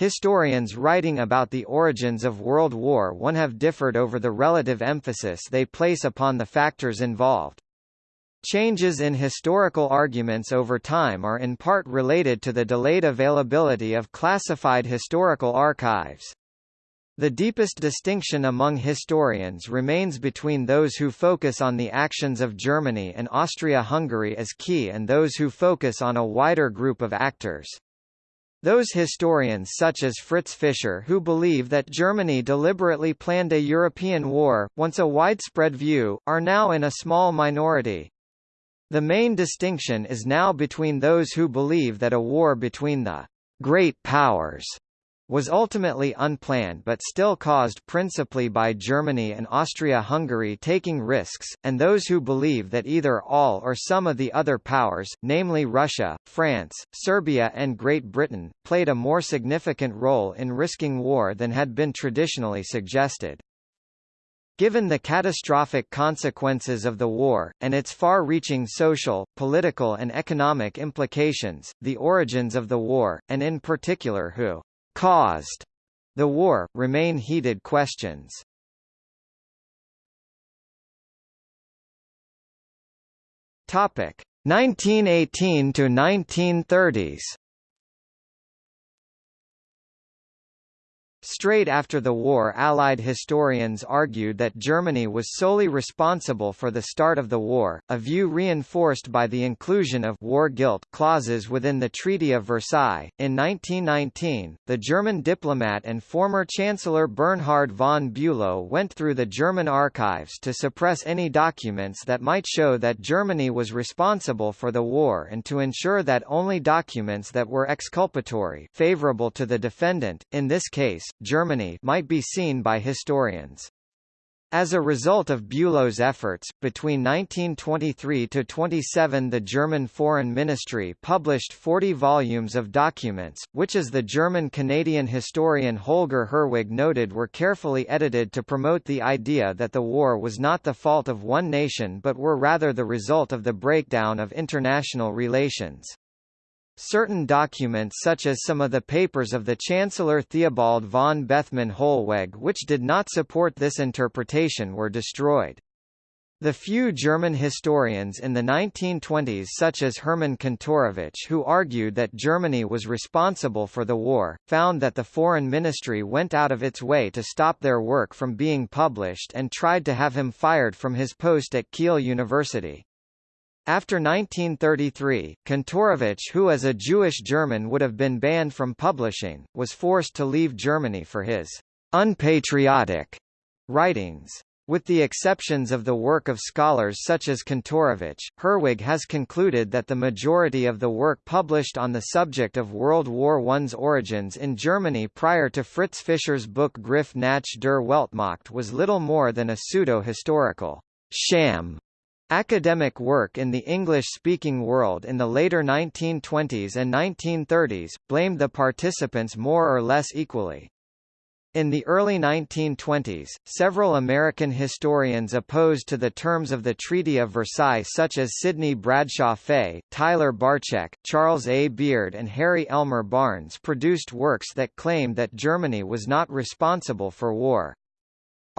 Historians writing about the origins of World War I have differed over the relative emphasis they place upon the factors involved. Changes in historical arguments over time are in part related to the delayed availability of classified historical archives. The deepest distinction among historians remains between those who focus on the actions of Germany and Austria-Hungary as key and those who focus on a wider group of actors. Those historians such as Fritz Fischer who believe that Germany deliberately planned a European war, once a widespread view, are now in a small minority. The main distinction is now between those who believe that a war between the great powers was ultimately unplanned but still caused principally by Germany and Austria-Hungary taking risks, and those who believe that either all or some of the other powers, namely Russia, France, Serbia and Great Britain, played a more significant role in risking war than had been traditionally suggested. Given the catastrophic consequences of the war, and its far-reaching social, political and economic implications, the origins of the war, and in particular who caused the war, remain heated questions. Topic 1918 to 1930s Straight after the war Allied historians argued that Germany was solely responsible for the start of the war, a view reinforced by the inclusion of war guilt clauses within the Treaty of Versailles. In 1919, the German diplomat and former Chancellor Bernhard von Bülow went through the German archives to suppress any documents that might show that Germany was responsible for the war and to ensure that only documents that were exculpatory favorable to the defendant, in this case, Germany might be seen by historians. As a result of Bülow's efforts, between 1923 to 27 the German Foreign Ministry published 40 volumes of documents, which as the German-Canadian historian Holger Herwig noted were carefully edited to promote the idea that the war was not the fault of one nation but were rather the result of the breakdown of international relations. Certain documents such as some of the papers of the Chancellor Theobald von Bethmann Hollweg which did not support this interpretation were destroyed. The few German historians in the 1920s such as Hermann Kantorowicz who argued that Germany was responsible for the war, found that the Foreign Ministry went out of its way to stop their work from being published and tried to have him fired from his post at Kiel University. After 1933, Kantorowicz who as a Jewish German would have been banned from publishing, was forced to leave Germany for his unpatriotic writings. With the exceptions of the work of scholars such as Kantorowicz, Herwig has concluded that the majority of the work published on the subject of World War I's origins in Germany prior to Fritz Fischer's book Griff nach der Weltmacht was little more than a pseudo-historical sham Academic work in the English-speaking world in the later 1920s and 1930s, blamed the participants more or less equally. In the early 1920s, several American historians opposed to the terms of the Treaty of Versailles such as Sidney Bradshaw Fay, Tyler Barczyk, Charles A. Beard and Harry Elmer Barnes produced works that claimed that Germany was not responsible for war.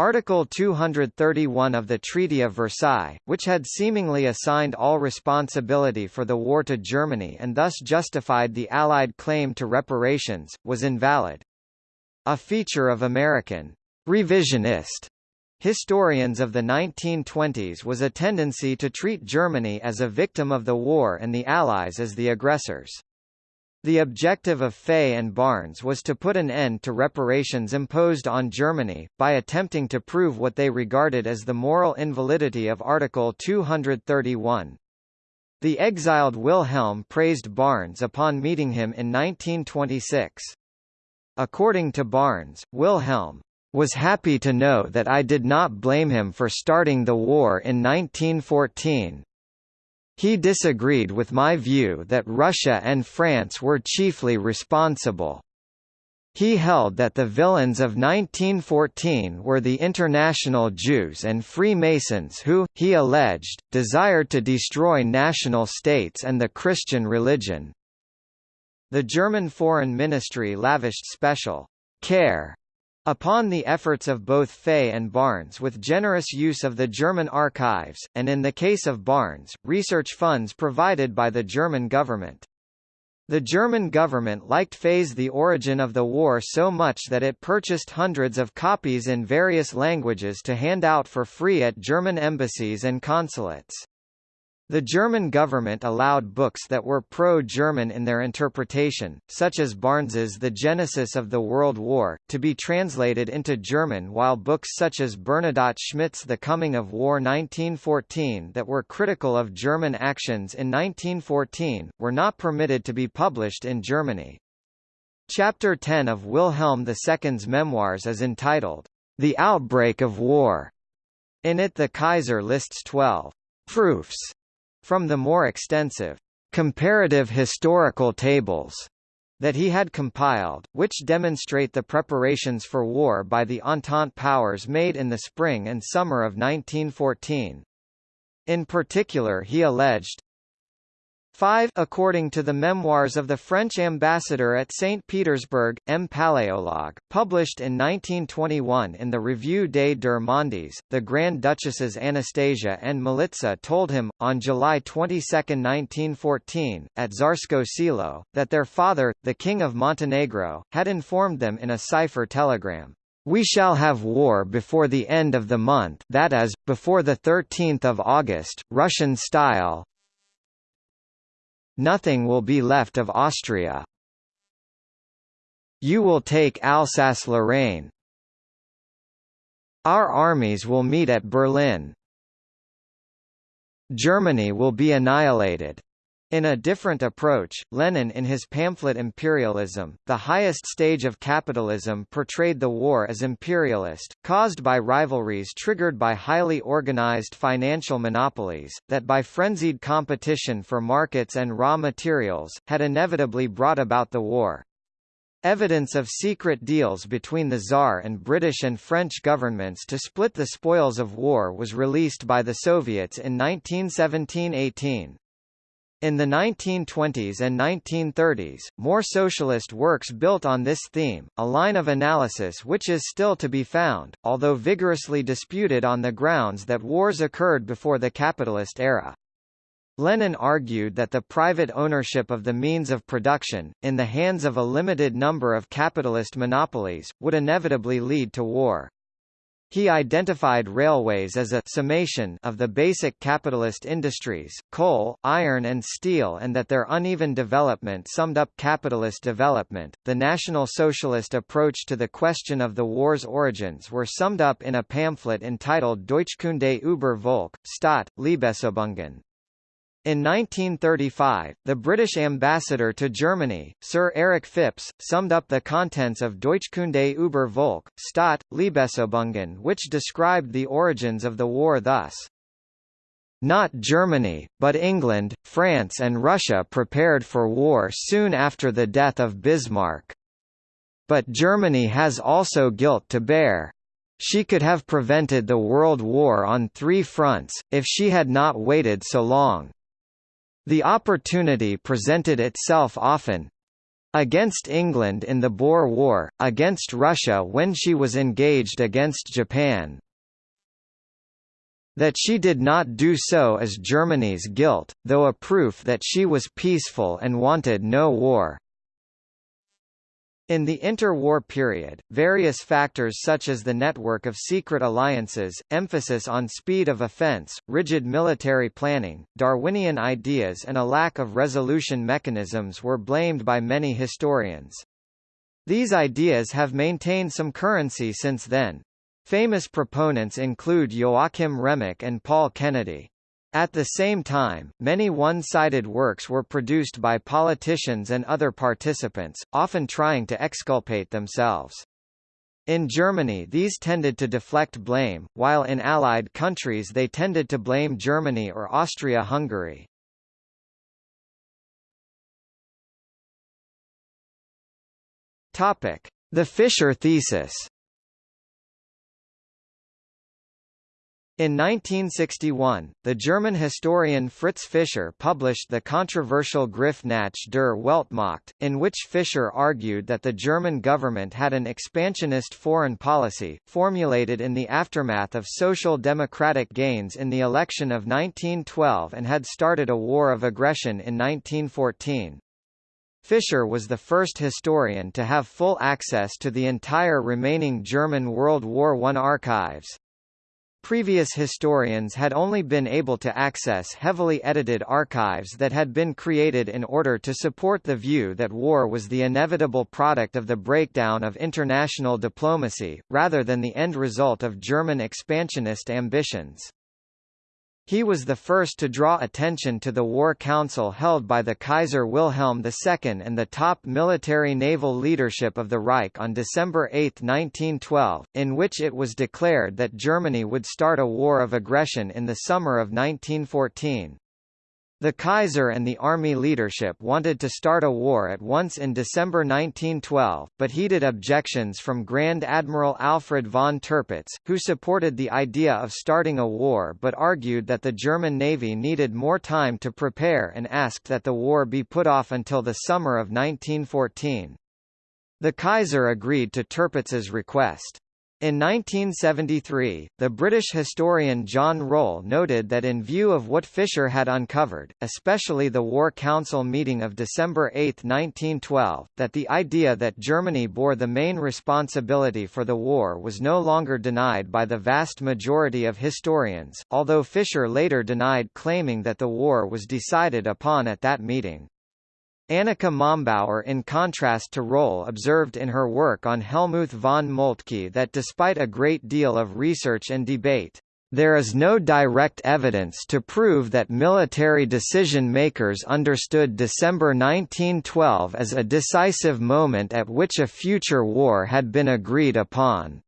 Article 231 of the Treaty of Versailles, which had seemingly assigned all responsibility for the war to Germany and thus justified the Allied claim to reparations, was invalid. A feature of American revisionist historians of the 1920s was a tendency to treat Germany as a victim of the war and the Allies as the aggressors. The objective of Fay and Barnes was to put an end to reparations imposed on Germany, by attempting to prove what they regarded as the moral invalidity of Article 231. The exiled Wilhelm praised Barnes upon meeting him in 1926. According to Barnes, Wilhelm was happy to know that I did not blame him for starting the war in 1914, he disagreed with my view that Russia and France were chiefly responsible. He held that the villains of 1914 were the international Jews and Freemasons who, he alleged, desired to destroy national states and the Christian religion. The German Foreign Ministry lavished special care upon the efforts of both Fay and Barnes with generous use of the German archives, and in the case of Barnes, research funds provided by the German government. The German government liked Fay's The Origin of the War so much that it purchased hundreds of copies in various languages to hand out for free at German embassies and consulates. The German government allowed books that were pro-German in their interpretation, such as Barnes's The Genesis of the World War, to be translated into German while books such as Bernadotte Schmitt's The Coming of War 1914 that were critical of German actions in 1914, were not permitted to be published in Germany. Chapter 10 of Wilhelm II's memoirs is entitled, The Outbreak of War. In it the Kaiser lists 12 proofs from the more extensive comparative historical tables that he had compiled, which demonstrate the preparations for war by the Entente powers made in the spring and summer of 1914. In particular he alleged, 5 According to the memoirs of the French ambassador at St. Petersburg, M. Paléologue, published in 1921 in the Revue des Deux Mondes, the Grand Duchesses Anastasia and Militsa told him, on July 22, 1914, at Tsarskoye Selo, that their father, the King of Montenegro, had informed them in a cipher telegram. We shall have war before the end of the month that is, before the 13th of August, Russian style, Nothing will be left of Austria. You will take Alsace-Lorraine. Our armies will meet at Berlin. Germany will be annihilated. In a different approach, Lenin in his pamphlet Imperialism, the highest stage of capitalism portrayed the war as imperialist, caused by rivalries triggered by highly organized financial monopolies, that by frenzied competition for markets and raw materials, had inevitably brought about the war. Evidence of secret deals between the Tsar and British and French governments to split the spoils of war was released by the Soviets in 1917–18. In the 1920s and 1930s, more socialist works built on this theme, a line of analysis which is still to be found, although vigorously disputed on the grounds that wars occurred before the capitalist era. Lenin argued that the private ownership of the means of production, in the hands of a limited number of capitalist monopolies, would inevitably lead to war. He identified railways as a summation of the basic capitalist industries, coal, iron and steel and that their uneven development summed up capitalist development. The National Socialist approach to the question of the war's origins were summed up in a pamphlet entitled Deutschkunde über Volk, Staat, Leibesübungen. In 1935, the British ambassador to Germany, Sir Eric Phipps, summed up the contents of Deutschkunde über Volk, Staat, Leibesübungen which described the origins of the war thus. Not Germany, but England, France and Russia prepared for war soon after the death of Bismarck. But Germany has also guilt to bear. She could have prevented the World War on three fronts, if she had not waited so long. The opportunity presented itself often against England in the Boer War, against Russia when she was engaged against Japan. That she did not do so is Germany's guilt, though a proof that she was peaceful and wanted no war. In the interwar period, various factors such as the network of secret alliances, emphasis on speed of offense, rigid military planning, Darwinian ideas and a lack of resolution mechanisms were blamed by many historians. These ideas have maintained some currency since then. Famous proponents include Joachim Remak and Paul Kennedy. At the same time, many one-sided works were produced by politicians and other participants, often trying to exculpate themselves. In Germany these tended to deflect blame, while in Allied countries they tended to blame Germany or Austria-Hungary. The Fischer thesis In 1961, the German historian Fritz Fischer published the controversial Griff nach der Weltmacht, in which Fischer argued that the German government had an expansionist foreign policy, formulated in the aftermath of social democratic gains in the election of 1912 and had started a war of aggression in 1914. Fischer was the first historian to have full access to the entire remaining German World War I archives. Previous historians had only been able to access heavily edited archives that had been created in order to support the view that war was the inevitable product of the breakdown of international diplomacy, rather than the end result of German expansionist ambitions. He was the first to draw attention to the War Council held by the Kaiser Wilhelm II and the top military naval leadership of the Reich on December 8, 1912, in which it was declared that Germany would start a war of aggression in the summer of 1914. The Kaiser and the army leadership wanted to start a war at once in December 1912, but heated objections from Grand Admiral Alfred von Tirpitz, who supported the idea of starting a war but argued that the German Navy needed more time to prepare and asked that the war be put off until the summer of 1914. The Kaiser agreed to Tirpitz's request. In 1973, the British historian John Röhl noted that in view of what Fischer had uncovered, especially the War Council meeting of December 8, 1912, that the idea that Germany bore the main responsibility for the war was no longer denied by the vast majority of historians, although Fischer later denied claiming that the war was decided upon at that meeting. Annika Mombauer in contrast to Röhl observed in her work on Helmuth von Moltke that despite a great deal of research and debate, there is no direct evidence to prove that military decision-makers understood December 1912 as a decisive moment at which a future war had been agreed upon.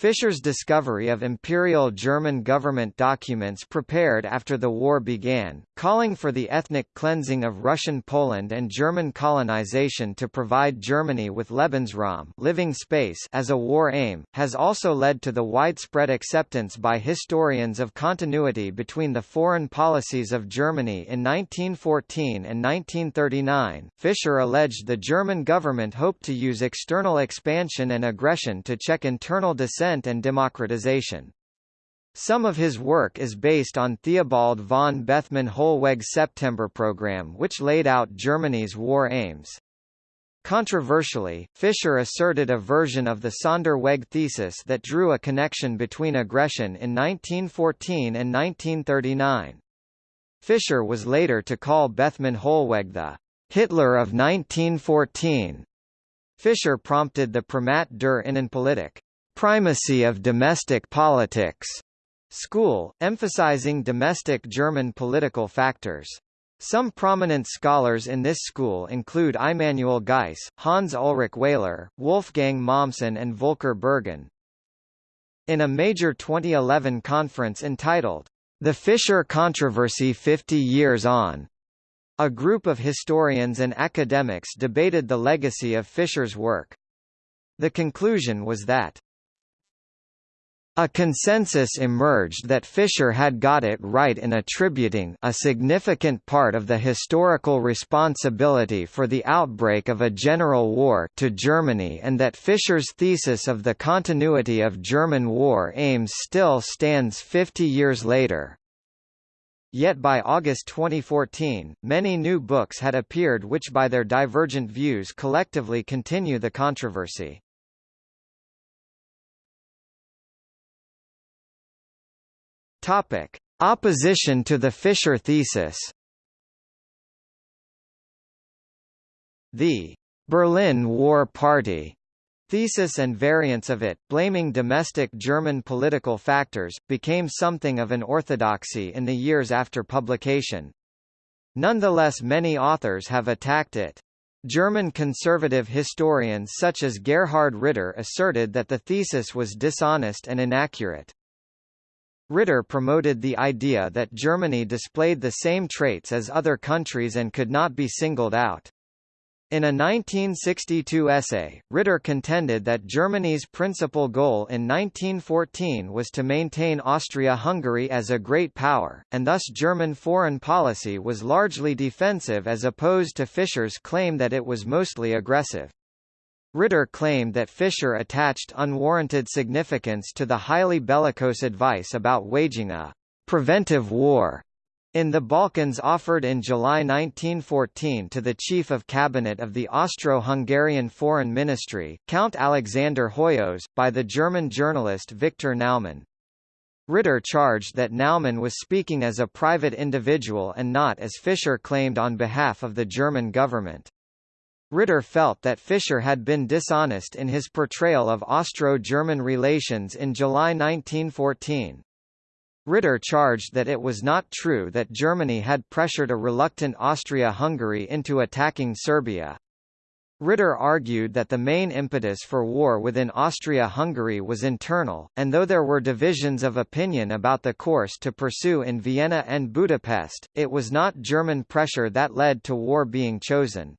Fischer's discovery of imperial German government documents prepared after the war began, calling for the ethnic cleansing of Russian Poland and German colonization to provide Germany with Lebensraum living space as a war aim, has also led to the widespread acceptance by historians of continuity between the foreign policies of Germany in 1914 and 1939. Fischer alleged the German government hoped to use external expansion and aggression to check internal dissent and democratization. Some of his work is based on Theobald von Bethmann Hollweg's September program which laid out Germany's war aims. Controversially, Fischer asserted a version of the Sonderweg thesis that drew a connection between aggression in 1914 and 1939. Fischer was later to call Bethmann Hollweg the Hitler of 1914. Fischer prompted the Primat der Innenpolitik primacy of domestic politics school, emphasizing domestic German political factors. Some prominent scholars in this school include Immanuel Geiss, Hans Ulrich Wehler, Wolfgang Mommsen and Volker Berghahn. In a major 2011 conference entitled, The Fischer Controversy 50 Years On, a group of historians and academics debated the legacy of Fischer's work. The conclusion was that a consensus emerged that Fischer had got it right in attributing a significant part of the historical responsibility for the outbreak of a general war to Germany and that Fischer's thesis of the continuity of German war aims still stands 50 years later. Yet by August 2014, many new books had appeared which by their divergent views collectively continue the controversy. Topic: Opposition to the Fischer thesis. The Berlin War Party thesis and variants of it, blaming domestic German political factors, became something of an orthodoxy in the years after publication. Nonetheless many authors have attacked it. German conservative historians such as Gerhard Ritter asserted that the thesis was dishonest and inaccurate. Ritter promoted the idea that Germany displayed the same traits as other countries and could not be singled out. In a 1962 essay, Ritter contended that Germany's principal goal in 1914 was to maintain Austria-Hungary as a great power, and thus German foreign policy was largely defensive as opposed to Fischer's claim that it was mostly aggressive. Ritter claimed that Fischer attached unwarranted significance to the highly bellicose advice about waging a preventive war in the Balkans offered in July 1914 to the Chief of Cabinet of the Austro-Hungarian Foreign Ministry, Count Alexander Hoyos, by the German journalist Victor Naumann. Ritter charged that Naumann was speaking as a private individual and not as Fischer claimed on behalf of the German government. Ritter felt that Fischer had been dishonest in his portrayal of Austro-German relations in July 1914. Ritter charged that it was not true that Germany had pressured a reluctant Austria-Hungary into attacking Serbia. Ritter argued that the main impetus for war within Austria-Hungary was internal, and though there were divisions of opinion about the course to pursue in Vienna and Budapest, it was not German pressure that led to war being chosen.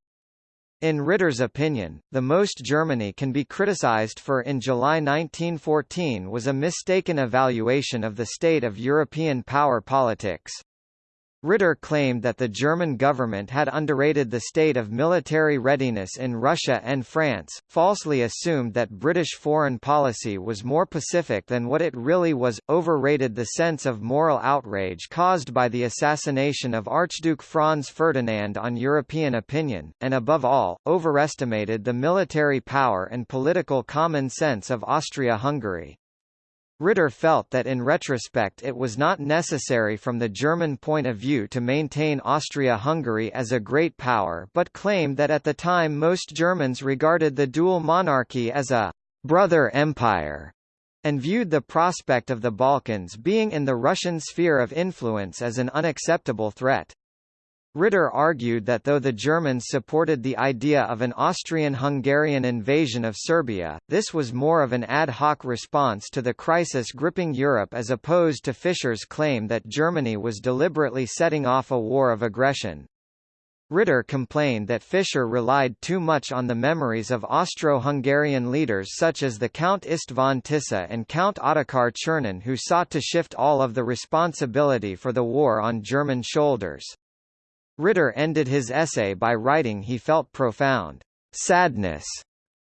In Ritter's opinion, the most Germany can be criticized for in July 1914 was a mistaken evaluation of the state of European power politics. Ritter claimed that the German government had underrated the state of military readiness in Russia and France, falsely assumed that British foreign policy was more pacific than what it really was, overrated the sense of moral outrage caused by the assassination of Archduke Franz Ferdinand on European opinion, and above all, overestimated the military power and political common sense of Austria-Hungary. Ritter felt that in retrospect it was not necessary from the German point of view to maintain Austria-Hungary as a great power but claimed that at the time most Germans regarded the dual monarchy as a «brother empire» and viewed the prospect of the Balkans being in the Russian sphere of influence as an unacceptable threat. Ritter argued that though the Germans supported the idea of an Austrian-Hungarian invasion of Serbia, this was more of an ad hoc response to the crisis gripping Europe as opposed to Fischer's claim that Germany was deliberately setting off a war of aggression. Ritter complained that Fischer relied too much on the memories of Austro-Hungarian leaders such as the Count István Tisza and Count Ottokar Czernin who sought to shift all of the responsibility for the war on German shoulders. Ritter ended his essay by writing he felt profound sadness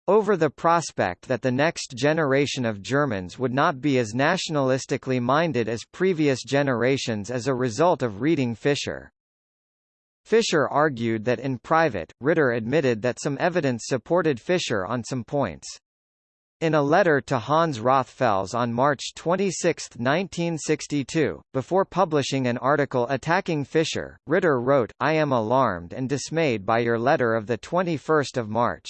over the prospect that the next generation of Germans would not be as nationalistically minded as previous generations as a result of reading Fischer. Fischer argued that in private, Ritter admitted that some evidence supported Fischer on some points. In a letter to Hans Rothfels on March 26, 1962, before publishing an article attacking Fischer, Ritter wrote, I am alarmed and dismayed by your letter of 21 March.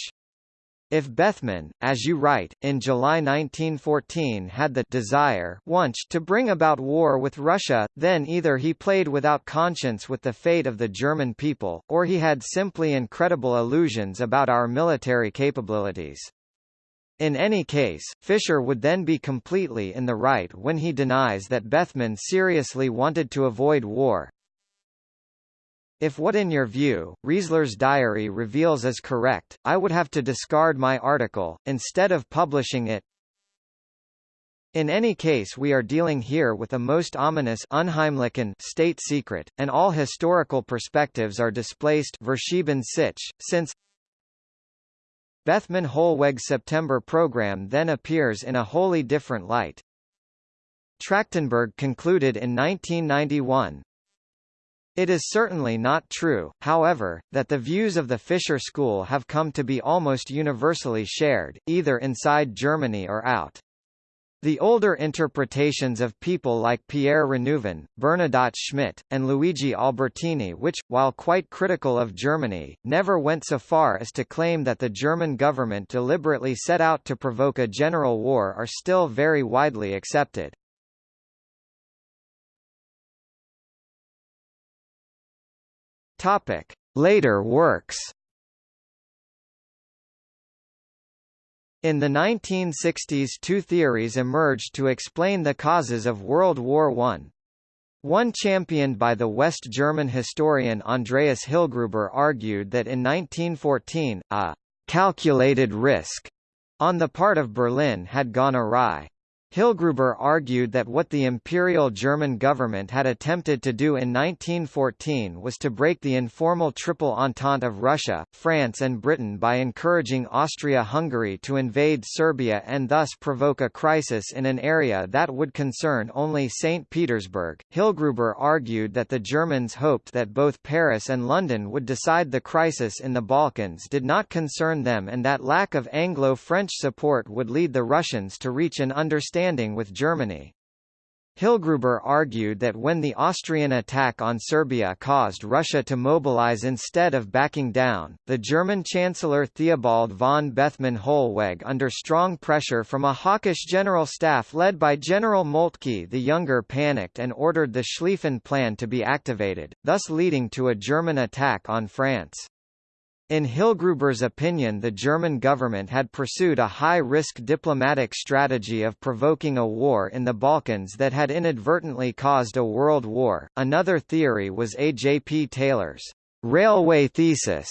If Bethmann, as you write, in July 1914 had the desire once to bring about war with Russia, then either he played without conscience with the fate of the German people, or he had simply incredible illusions about our military capabilities. In any case, Fischer would then be completely in the right when he denies that Bethmann seriously wanted to avoid war. If what in your view, Riezler's diary reveals is correct, I would have to discard my article, instead of publishing it. In any case we are dealing here with a most ominous state secret, and all historical perspectives are displaced since Bethmann Hollweg's September program then appears in a wholly different light. Trachtenberg concluded in 1991, it is certainly not true, however, that the views of the Fischer school have come to be almost universally shared, either inside Germany or out. The older interpretations of people like Pierre Renouvin, Bernadotte Schmitt, and Luigi Albertini which, while quite critical of Germany, never went so far as to claim that the German government deliberately set out to provoke a general war are still very widely accepted. Later works In the 1960s two theories emerged to explain the causes of World War I. One championed by the West German historian Andreas Hillgruber argued that in 1914, a «calculated risk» on the part of Berlin had gone awry. Hillgruber argued that what the Imperial German government had attempted to do in 1914 was to break the informal Triple Entente of Russia, France and Britain by encouraging Austria-Hungary to invade Serbia and thus provoke a crisis in an area that would concern only St. Petersburg. Hillgruber argued that the Germans hoped that both Paris and London would decide the crisis in the Balkans did not concern them and that lack of Anglo-French support would lead the Russians to reach an understanding standing with Germany. Hillgruber argued that when the Austrian attack on Serbia caused Russia to mobilize instead of backing down, the German Chancellor Theobald von Bethmann Hollweg under strong pressure from a hawkish general staff led by General Moltke the Younger panicked and ordered the Schlieffen Plan to be activated, thus leading to a German attack on France. In Hillgruber's opinion the German government had pursued a high-risk diplomatic strategy of provoking a war in the Balkans that had inadvertently caused a world war. Another theory was A. J. P. Taylor's railway thesis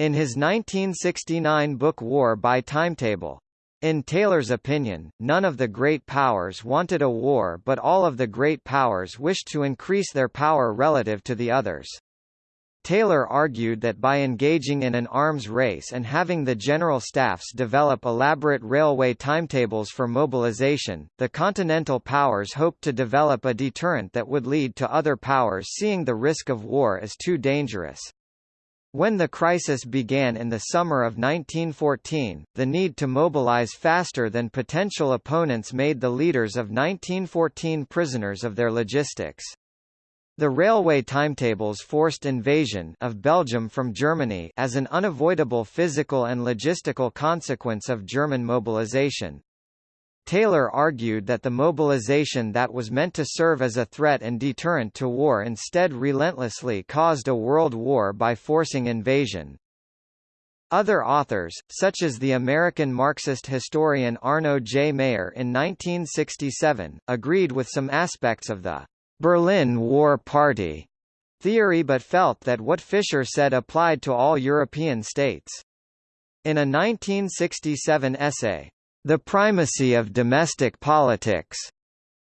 in his 1969 book War by Timetable. In Taylor's opinion, none of the great powers wanted a war but all of the great powers wished to increase their power relative to the others. Taylor argued that by engaging in an arms race and having the general staffs develop elaborate railway timetables for mobilization, the Continental powers hoped to develop a deterrent that would lead to other powers seeing the risk of war as too dangerous. When the crisis began in the summer of 1914, the need to mobilize faster than potential opponents made the leaders of 1914 prisoners of their logistics. The railway timetables forced invasion of Belgium from Germany as an unavoidable physical and logistical consequence of German mobilization. Taylor argued that the mobilization that was meant to serve as a threat and deterrent to war instead relentlessly caused a world war by forcing invasion. Other authors, such as the American Marxist historian Arno J. Mayer in 1967, agreed with some aspects of the Berlin War Party theory but felt that what Fischer said applied to all European states. In a 1967 essay, The Primacy of Domestic Politics,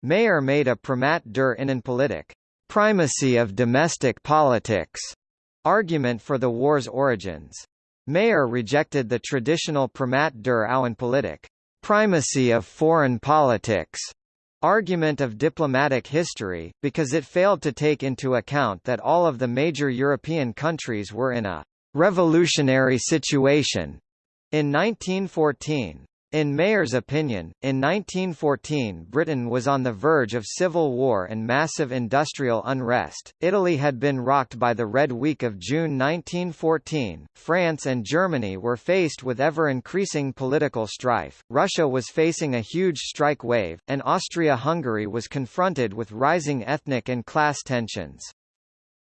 Mayer made a Primat der Innenpolitik primacy of domestic politics argument for the war's origins. Mayer rejected the traditional Primat der Außenpolitik primacy of foreign politics argument of diplomatic history, because it failed to take into account that all of the major European countries were in a revolutionary situation in 1914. In Mayer's opinion, in 1914 Britain was on the verge of civil war and massive industrial unrest, Italy had been rocked by the Red Week of June 1914, France and Germany were faced with ever-increasing political strife, Russia was facing a huge strike wave, and Austria-Hungary was confronted with rising ethnic and class tensions.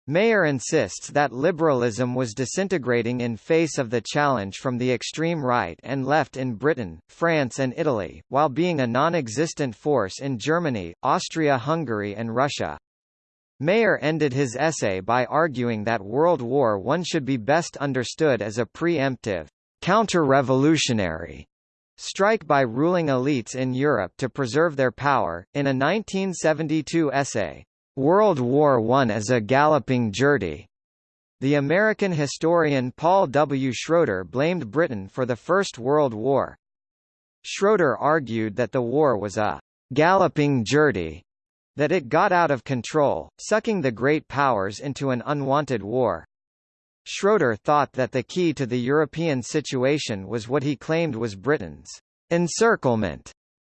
Mayer insists that liberalism was disintegrating in face of the challenge from the extreme right and left in Britain, France and Italy, while being a non-existent force in Germany, Austria-Hungary and Russia. Mayer ended his essay by arguing that World War I should be best understood as a preemptive, counter-revolutionary strike by ruling elites in Europe to preserve their power. In a 1972 essay, World War I as a galloping journey. The American historian Paul W. Schroeder blamed Britain for the First World War. Schroeder argued that the war was a galloping journey, that it got out of control, sucking the great powers into an unwanted war. Schroeder thought that the key to the European situation was what he claimed was Britain's encirclement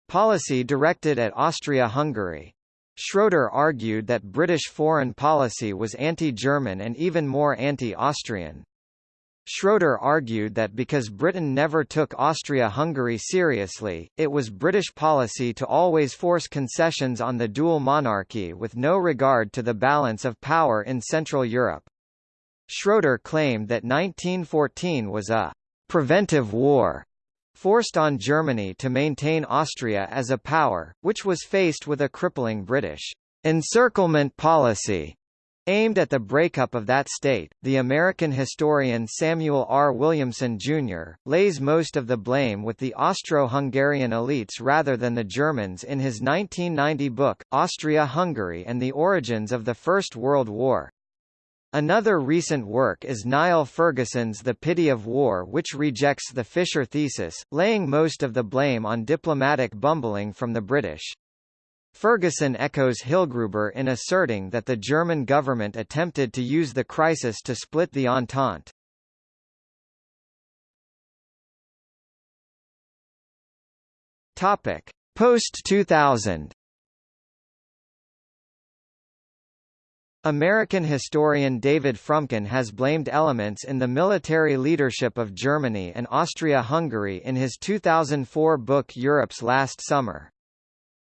policy directed at Austria-Hungary. Schroeder argued that British foreign policy was anti-German and even more anti-Austrian. Schroeder argued that because Britain never took Austria-Hungary seriously, it was British policy to always force concessions on the dual monarchy with no regard to the balance of power in Central Europe. Schroeder claimed that 1914 was a «preventive war» forced on Germany to maintain Austria as a power, which was faced with a crippling British encirclement policy Aimed at the breakup of that state, the American historian Samuel R. Williamson, Jr., lays most of the blame with the Austro-Hungarian elites rather than the Germans in his 1990 book, Austria-Hungary and the Origins of the First World War. Another recent work is Niall Ferguson's The Pity of War which rejects the Fischer thesis, laying most of the blame on diplomatic bumbling from the British. Ferguson echoes Hillgruber in asserting that the German government attempted to use the crisis to split the Entente. Post-2000 American historian David Fromkin has blamed elements in the military leadership of Germany and Austria-Hungary in his 2004 book Europe's Last Summer.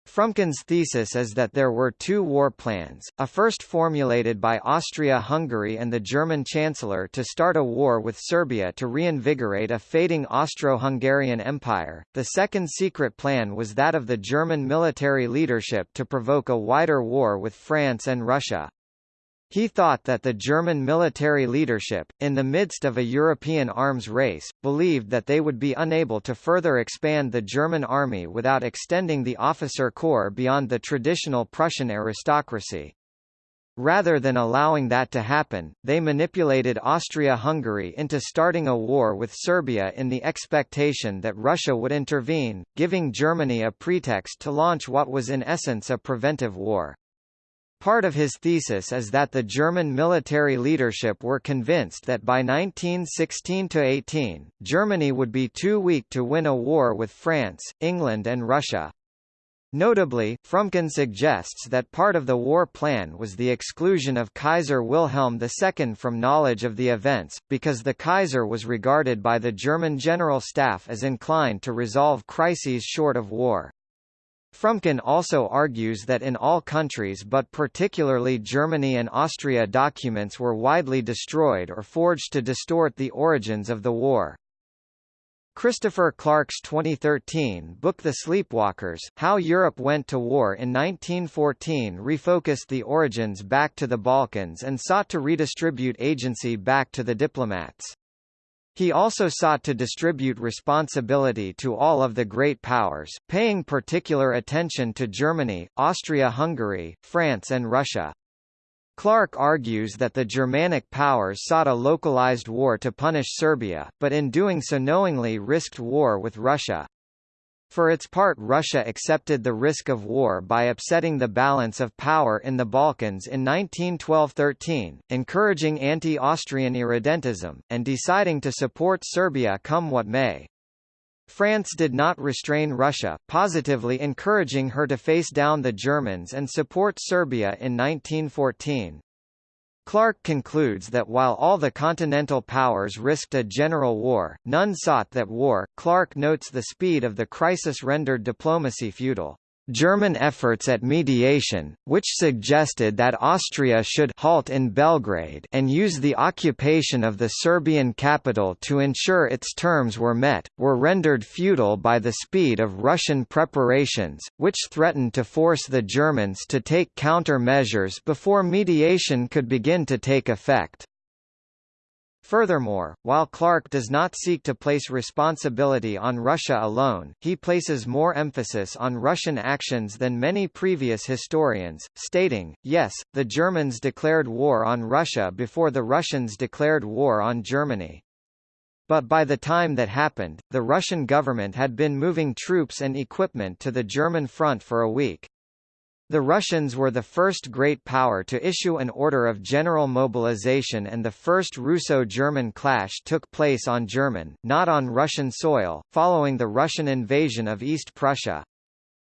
Fromkin's thesis is that there were two war plans, a first formulated by Austria-Hungary and the German Chancellor to start a war with Serbia to reinvigorate a fading Austro-Hungarian Empire, the second secret plan was that of the German military leadership to provoke a wider war with France and Russia. He thought that the German military leadership, in the midst of a European arms race, believed that they would be unable to further expand the German army without extending the officer corps beyond the traditional Prussian aristocracy. Rather than allowing that to happen, they manipulated Austria-Hungary into starting a war with Serbia in the expectation that Russia would intervene, giving Germany a pretext to launch what was in essence a preventive war. Part of his thesis is that the German military leadership were convinced that by 1916–18, Germany would be too weak to win a war with France, England and Russia. Notably, Fromkin suggests that part of the war plan was the exclusion of Kaiser Wilhelm II from knowledge of the events, because the Kaiser was regarded by the German General Staff as inclined to resolve crises short of war. Fromkin also argues that in all countries but particularly Germany and Austria documents were widely destroyed or forged to distort the origins of the war. Christopher Clark's 2013 book The Sleepwalkers, How Europe Went to War in 1914 refocused the origins back to the Balkans and sought to redistribute agency back to the diplomats. He also sought to distribute responsibility to all of the great powers, paying particular attention to Germany, Austria-Hungary, France and Russia. Clark argues that the Germanic powers sought a localized war to punish Serbia, but in doing so knowingly risked war with Russia. For its part Russia accepted the risk of war by upsetting the balance of power in the Balkans in 1912–13, encouraging anti-Austrian irredentism, and deciding to support Serbia come what may. France did not restrain Russia, positively encouraging her to face down the Germans and support Serbia in 1914. Clark concludes that while all the continental powers risked a general war, none sought that war. Clark notes the speed of the crisis rendered diplomacy futile. German efforts at mediation, which suggested that Austria should halt in Belgrade and use the occupation of the Serbian capital to ensure its terms were met, were rendered futile by the speed of Russian preparations, which threatened to force the Germans to take countermeasures before mediation could begin to take effect. Furthermore, while Clark does not seek to place responsibility on Russia alone, he places more emphasis on Russian actions than many previous historians, stating, yes, the Germans declared war on Russia before the Russians declared war on Germany. But by the time that happened, the Russian government had been moving troops and equipment to the German front for a week. The Russians were the first great power to issue an order of general mobilization and the first Russo-German clash took place on German, not on Russian soil, following the Russian invasion of East Prussia.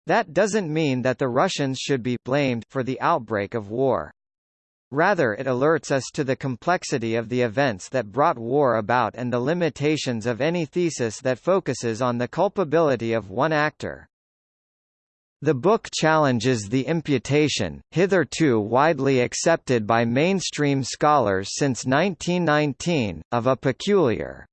That doesn't mean that the Russians should be blamed for the outbreak of war. Rather it alerts us to the complexity of the events that brought war about and the limitations of any thesis that focuses on the culpability of one actor. The book challenges the imputation, hitherto widely accepted by mainstream scholars since 1919, of a peculiar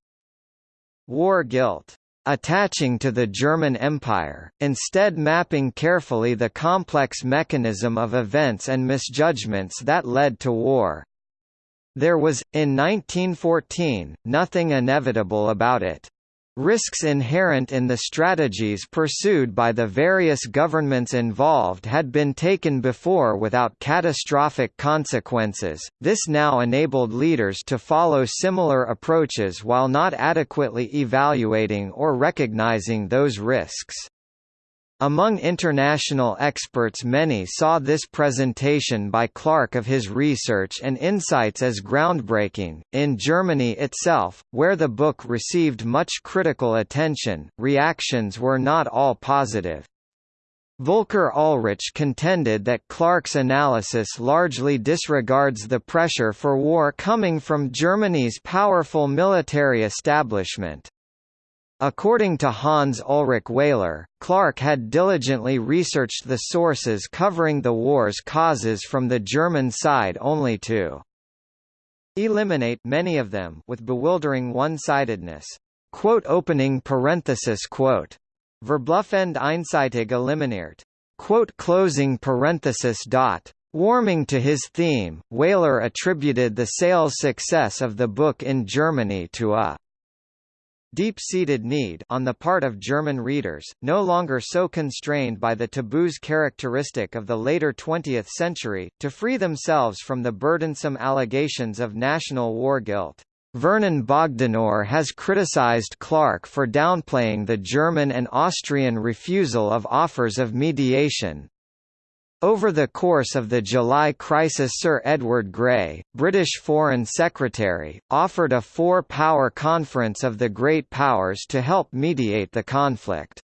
war guilt attaching to the German Empire, instead mapping carefully the complex mechanism of events and misjudgments that led to war. There was, in 1914, nothing inevitable about it. Risks inherent in the strategies pursued by the various governments involved had been taken before without catastrophic consequences. This now enabled leaders to follow similar approaches while not adequately evaluating or recognizing those risks. Among international experts many saw this presentation by Clark of his research and insights as groundbreaking. In Germany itself, where the book received much critical attention, reactions were not all positive. Volker Ullrich contended that Clark's analysis largely disregards the pressure for war coming from Germany's powerful military establishment. According to Hans Ulrich Wehler, Clark had diligently researched the sources covering the war's causes from the German side only to eliminate many of them with bewildering one-sidedness. Quote opening parenthesis quote. Verbluffend einseitig eliminiert. Quote closing parenthesis dot. Warming to his theme, Wehler attributed the sales success of the book in Germany to a deep-seated need on the part of German readers, no longer so constrained by the taboos characteristic of the later 20th century, to free themselves from the burdensome allegations of national war guilt. Vernon Bogdanor has criticized Clark for downplaying the German and Austrian refusal of offers of mediation, over the course of the July crisis Sir Edward Grey, British Foreign Secretary, offered a four-power conference of the great powers to help mediate the conflict.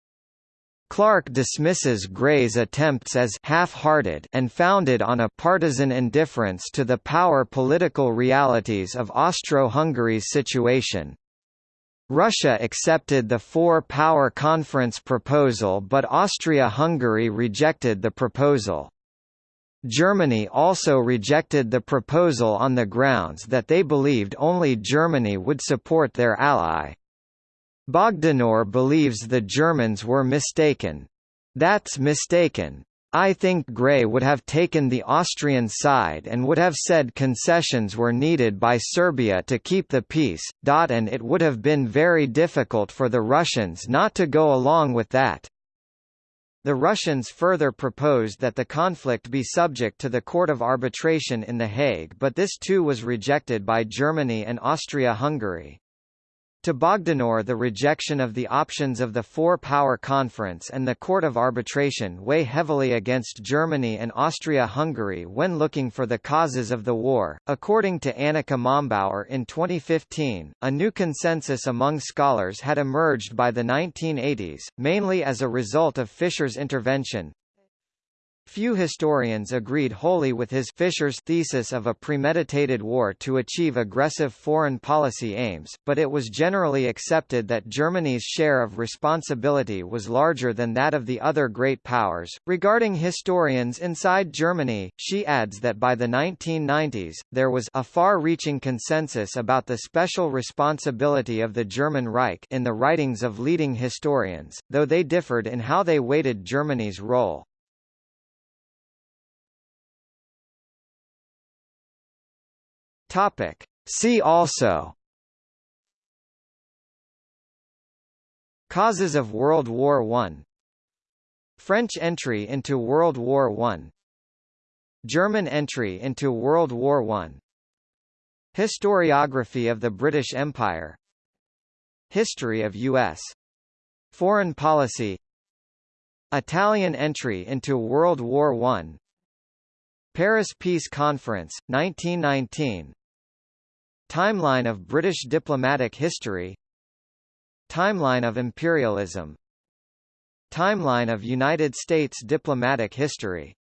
Clark dismisses Grey's attempts as half-hearted and founded on a partisan indifference to the power political realities of Austro-Hungary's situation. Russia accepted the Four-Power Conference proposal but Austria-Hungary rejected the proposal. Germany also rejected the proposal on the grounds that they believed only Germany would support their ally. Bogdanor believes the Germans were mistaken. That's mistaken. I think Grey would have taken the Austrian side and would have said concessions were needed by Serbia to keep the peace, and it would have been very difficult for the Russians not to go along with that. The Russians further proposed that the conflict be subject to the Court of Arbitration in The Hague but this too was rejected by Germany and Austria-Hungary. To Bogdanor the rejection of the options of the Four-Power Conference and the Court of Arbitration weigh heavily against Germany and Austria-Hungary when looking for the causes of the war. According to Annika Mombauer in 2015, a new consensus among scholars had emerged by the 1980s, mainly as a result of Fischer's intervention, Few historians agreed wholly with his Fischer's thesis of a premeditated war to achieve aggressive foreign policy aims, but it was generally accepted that Germany's share of responsibility was larger than that of the other great powers. Regarding historians inside Germany, she adds that by the 1990s, there was a far-reaching consensus about the special responsibility of the German Reich in the writings of leading historians, though they differed in how they weighted Germany's role. Topic. See also Causes of World War I French entry into World War I German entry into World War I Historiography of the British Empire History of U.S. Foreign policy Italian entry into World War I Paris Peace Conference, 1919 Timeline of British diplomatic history. Timeline of imperialism. Timeline of United States diplomatic history